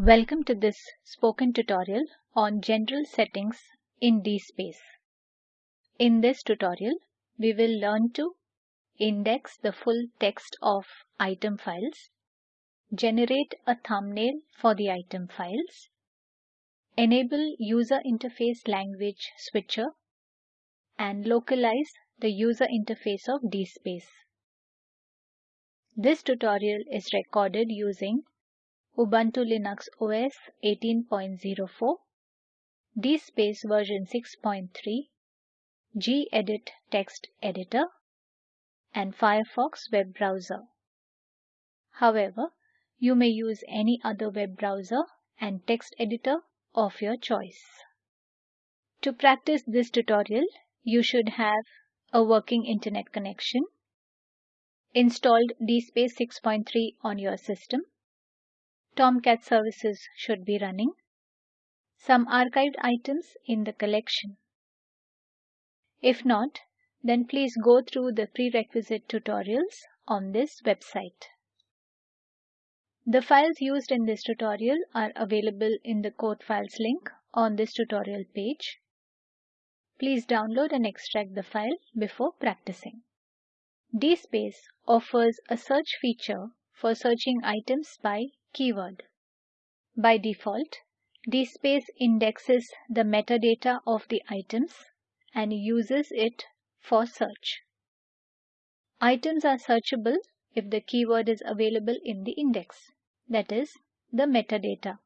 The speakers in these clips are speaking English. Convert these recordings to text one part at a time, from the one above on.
Welcome to this spoken tutorial on general settings in DSpace. In this tutorial, we will learn to index the full text of item files, generate a thumbnail for the item files, enable user interface language switcher, and localize the user interface of DSpace. This tutorial is recorded using Ubuntu Linux OS 18.04, DSpace version 6.3, gedit text editor, and Firefox web browser. However, you may use any other web browser and text editor of your choice. To practice this tutorial, you should have a working internet connection, installed DSpace 6.3 on your system, Tomcat services should be running. Some archived items in the collection. If not, then please go through the prerequisite tutorials on this website. The files used in this tutorial are available in the code files link on this tutorial page. Please download and extract the file before practicing. DSpace offers a search feature for searching items by keyword. By default, DSpace indexes the metadata of the items and uses it for search. Items are searchable if the keyword is available in the index, that is, the metadata.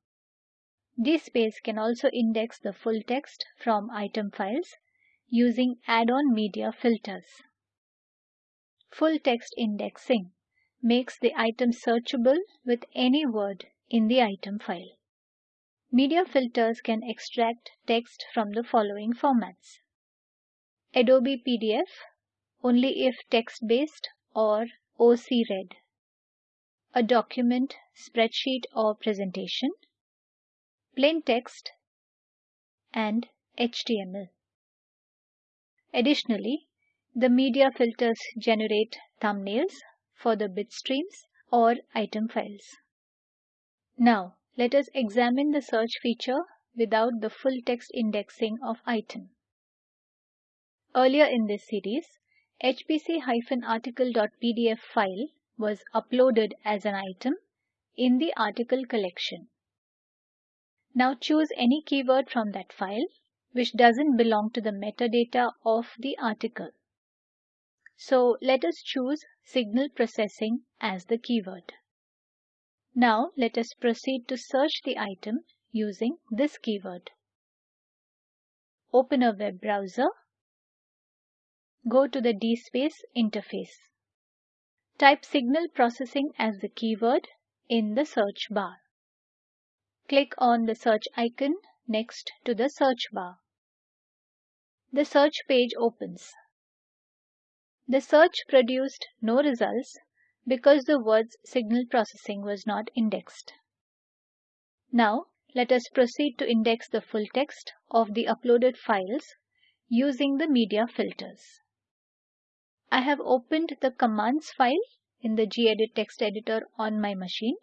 DSpace can also index the full text from item files using add-on media filters. Full text indexing makes the item searchable with any word in the item file. Media filters can extract text from the following formats. Adobe PDF only if text-based or OC read. A document, spreadsheet or presentation. Plain text and HTML. Additionally, the media filters generate thumbnails, for the bitstreams or item files. Now, let us examine the search feature without the full text indexing of item. Earlier in this series, hpc-article.pdf file was uploaded as an item in the article collection. Now choose any keyword from that file which doesn't belong to the metadata of the article. So let us choose signal processing as the keyword. Now let us proceed to search the item using this keyword. Open a web browser. Go to the DSpace interface. Type signal processing as the keyword in the search bar. Click on the search icon next to the search bar. The search page opens. The search produced no results because the word's signal processing was not indexed. Now, let us proceed to index the full text of the uploaded files using the media filters. I have opened the commands file in the gedit text editor on my machine.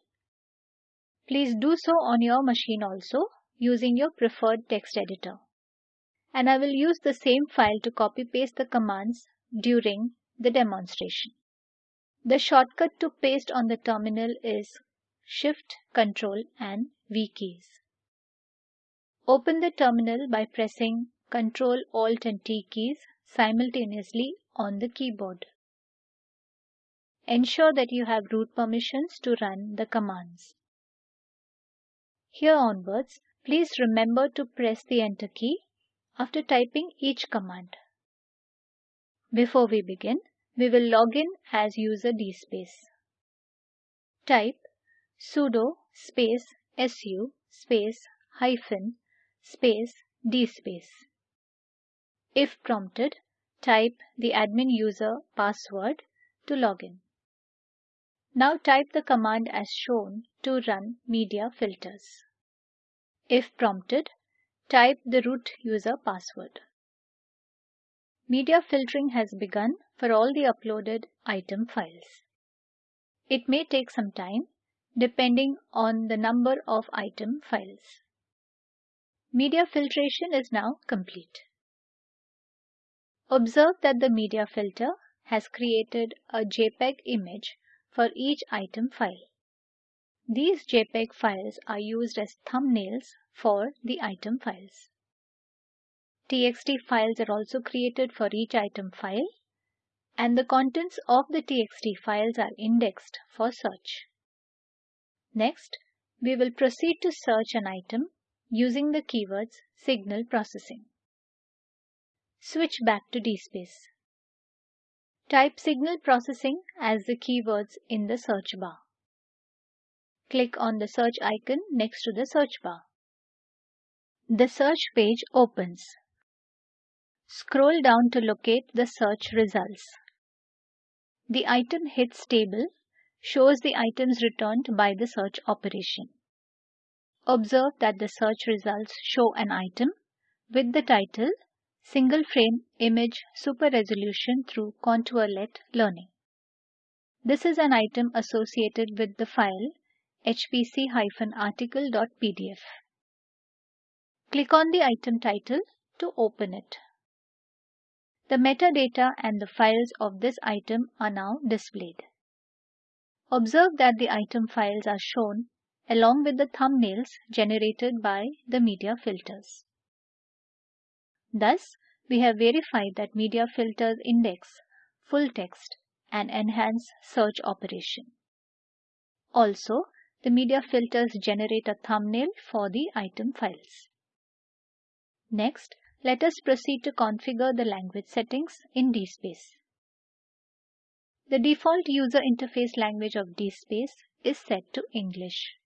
Please do so on your machine also using your preferred text editor. And I will use the same file to copy paste the commands during the demonstration. The shortcut to paste on the terminal is Shift, Ctrl and V keys. Open the terminal by pressing Ctrl, Alt and T keys simultaneously on the keyboard. Ensure that you have root permissions to run the commands. Here onwards, please remember to press the Enter key after typing each command. Before we begin, we will log in as user DSpace. Type sudo space su space hyphen space DSpace. If prompted, type the admin user password to log in. Now type the command as shown to run media filters. If prompted, type the root user password. Media filtering has begun for all the uploaded item files. It may take some time depending on the number of item files. Media filtration is now complete. Observe that the media filter has created a JPEG image for each item file. These JPEG files are used as thumbnails for the item files. TXT files are also created for each item file and the contents of the TXT files are indexed for search. Next, we will proceed to search an item using the keywords signal processing. Switch back to DSpace. Type signal processing as the keywords in the search bar. Click on the search icon next to the search bar. The search page opens. Scroll down to locate the search results. The item hits table shows the items returned by the search operation. Observe that the search results show an item with the title Single Frame Image Super Resolution through Contourlet Learning. This is an item associated with the file hpc-article.pdf. Click on the item title to open it. The metadata and the files of this item are now displayed. Observe that the item files are shown along with the thumbnails generated by the media filters. Thus, we have verified that media filters index full text and enhance search operation. Also, the media filters generate a thumbnail for the item files. Next, let us proceed to configure the language settings in DSpace. The default user interface language of DSpace is set to English.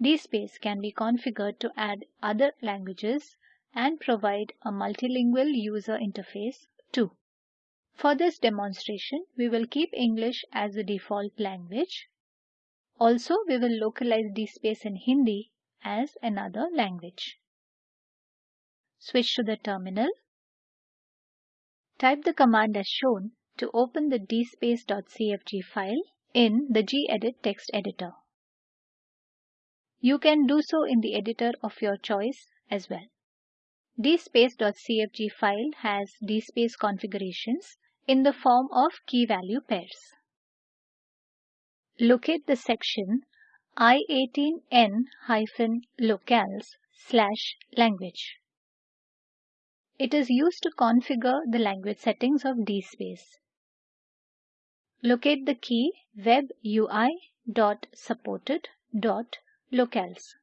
DSpace can be configured to add other languages and provide a multilingual user interface too. For this demonstration, we will keep English as the default language. Also, we will localize DSpace in Hindi as another language. Switch to the terminal. Type the command as shown to open the dspace.cfg file in the gedit text editor. You can do so in the editor of your choice as well. dspace.cfg file has dspace configurations in the form of key value pairs. Locate the section i18n-locales slash language. It is used to configure the language settings of DSpace. Locate the key webui.supported.locales.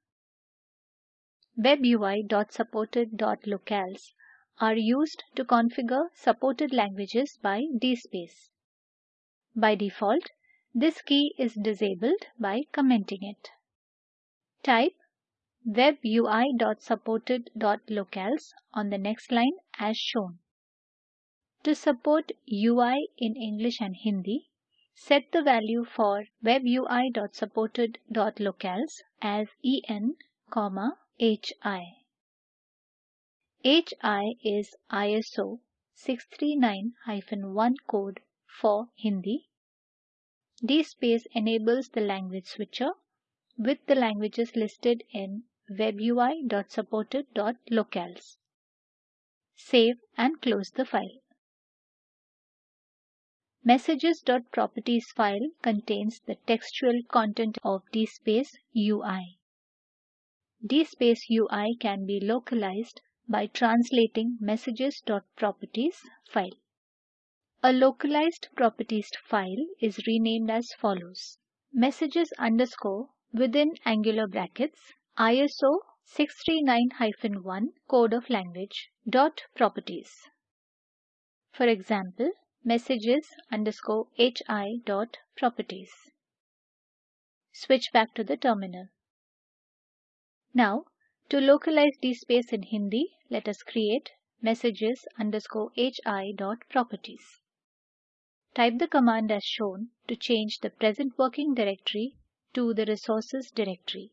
webui.supported.locales are used to configure supported languages by DSpace. By default, this key is disabled by commenting it. Type webui.supported.locales on the next line as shown. To support UI in English and Hindi, set the value for webui.supported.locales as en, hi. HI is ISO 639-1 code for Hindi. DSpace enables the language switcher with the languages listed in webui.supported.locales. Save and close the file. Messages.properties file contains the textual content of DSpace UI. DSpace UI can be localized by translating messages.properties file. A localized properties file is renamed as follows. Messages underscore within angular brackets ISO 639-1 code of language dot properties. For example, messages underscore hi dot properties. Switch back to the terminal. Now, to localize DSpace in Hindi, let us create messages underscore hi dot properties. Type the command as shown to change the present working directory to the resources directory.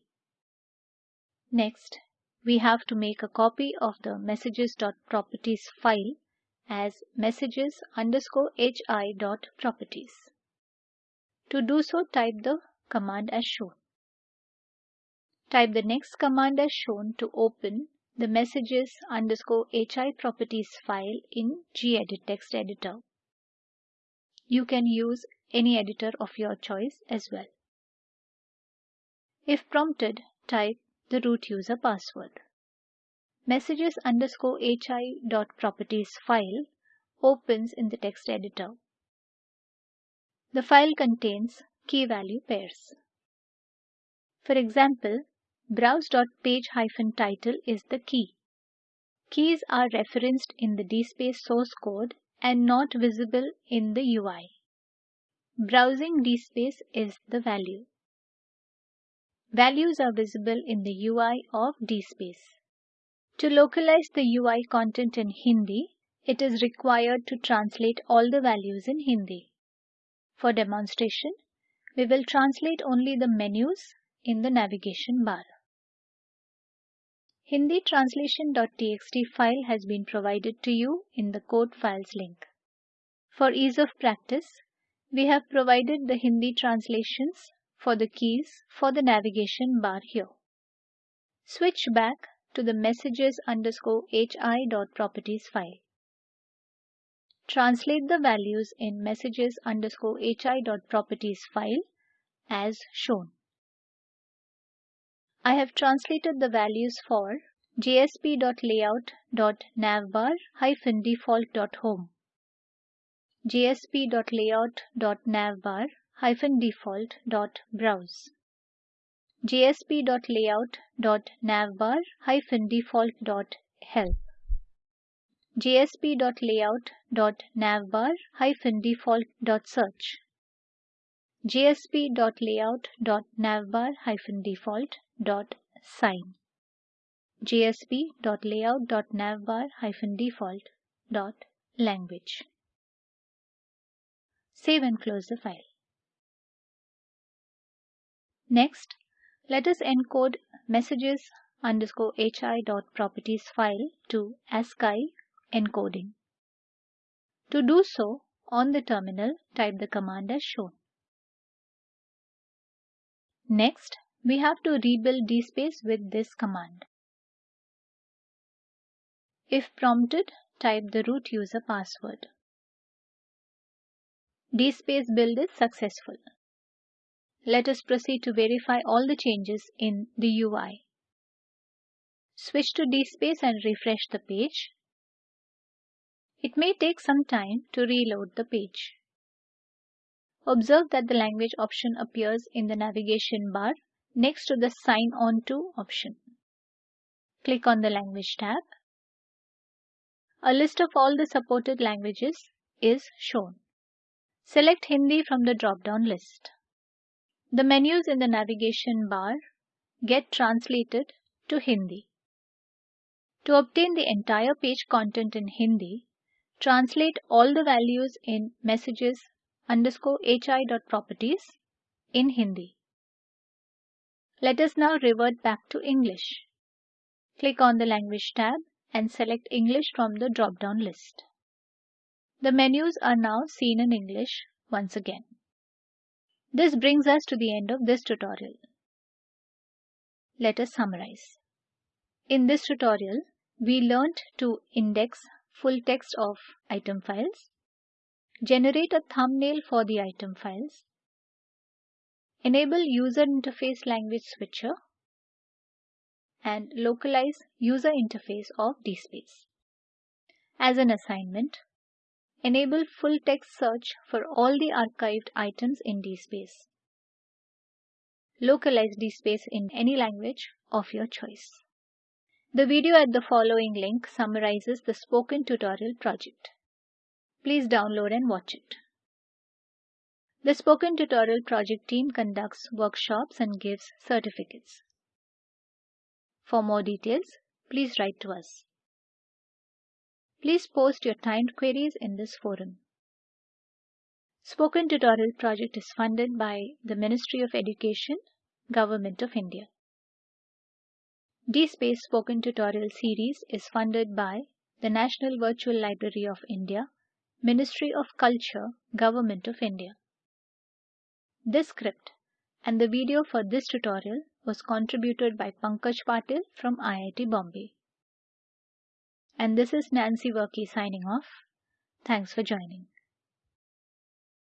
Next, we have to make a copy of the messages.properties file as messages underscore hi dot properties. To do so, type the command as shown. Type the next command as shown to open the messages underscore hi properties file in gedit text editor. You can use any editor of your choice as well. If prompted, type the root user password. Messages underscore hi dot properties file opens in the text editor. The file contains key value pairs. For example, browse.page-title is the key. Keys are referenced in the DSpace source code and not visible in the UI. Browsing DSpace is the value. Values are visible in the UI of DSpace. To localize the UI content in Hindi, it is required to translate all the values in Hindi. For demonstration, we will translate only the menus in the navigation bar. Hindi translation.txt file has been provided to you in the code files link. For ease of practice, we have provided the Hindi translations for the keys for the navigation bar here. Switch back to the messages underscore file. Translate the values in messages underscore file as shown. I have translated the values for jsp.layout.navbar-default.home, jsp.layout.navbar-default.browse, jsp.layout.navbar-default.help, jsp.layout.navbar-default.search, jsp.layout.navbar-default dot sign jsp.layout.navbar-default dot language. Save and close the file. Next, let us encode messages underscore hi dot properties file to ASCII encoding. To do so, on the terminal, type the command as shown. Next, we have to rebuild DSpace with this command. If prompted, type the root user password. DSpace build is successful. Let us proceed to verify all the changes in the UI. Switch to DSpace and refresh the page. It may take some time to reload the page. Observe that the language option appears in the navigation bar next to the Sign On To option. Click on the Language tab. A list of all the supported languages is shown. Select Hindi from the drop-down list. The menus in the navigation bar get translated to Hindi. To obtain the entire page content in Hindi, translate all the values in messages underscore hi dot properties in Hindi. Let us now revert back to English. Click on the Language tab and select English from the drop-down list. The menus are now seen in English once again. This brings us to the end of this tutorial. Let us summarize. In this tutorial, we learnt to index full text of item files, generate a thumbnail for the item files, Enable user interface language switcher and localize user interface of DSpace. As an assignment, enable full text search for all the archived items in DSpace. Localize DSpace in any language of your choice. The video at the following link summarizes the spoken tutorial project. Please download and watch it. The Spoken Tutorial project team conducts workshops and gives certificates. For more details, please write to us. Please post your timed queries in this forum. Spoken Tutorial project is funded by the Ministry of Education, Government of India. DSpace Spoken Tutorial series is funded by the National Virtual Library of India, Ministry of Culture, Government of India. This script, and the video for this tutorial was contributed by Pankaj Patil from IIT Bombay. And this is Nancy Varkey signing off. Thanks for joining.